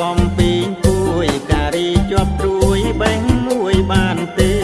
កំពីងពួយការីជាប់ព្រួយបេះមួយបានទេ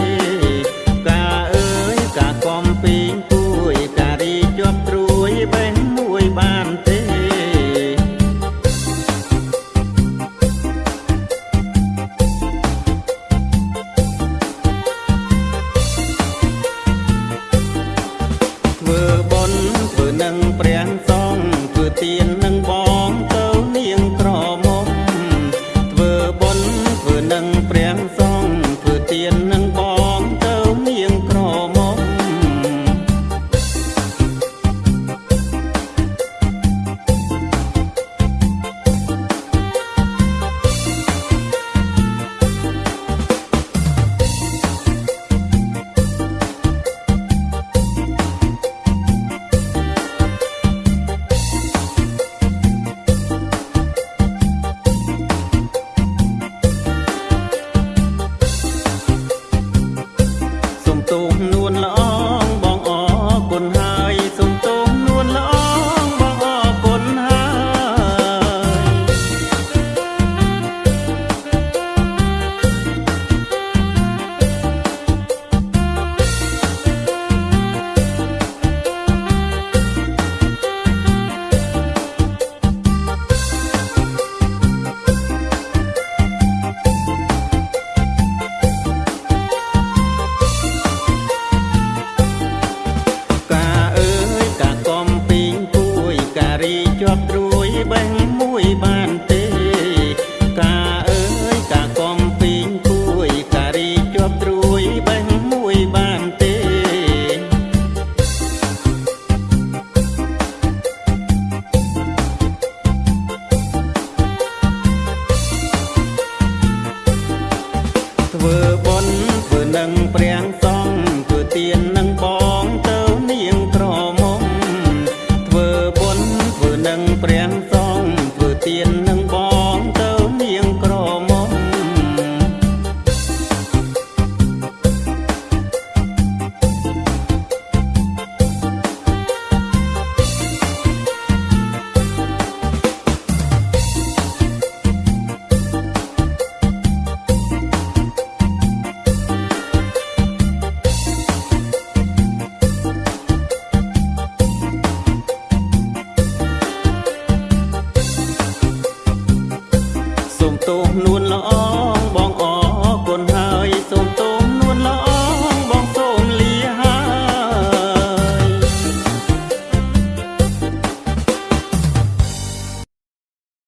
tumba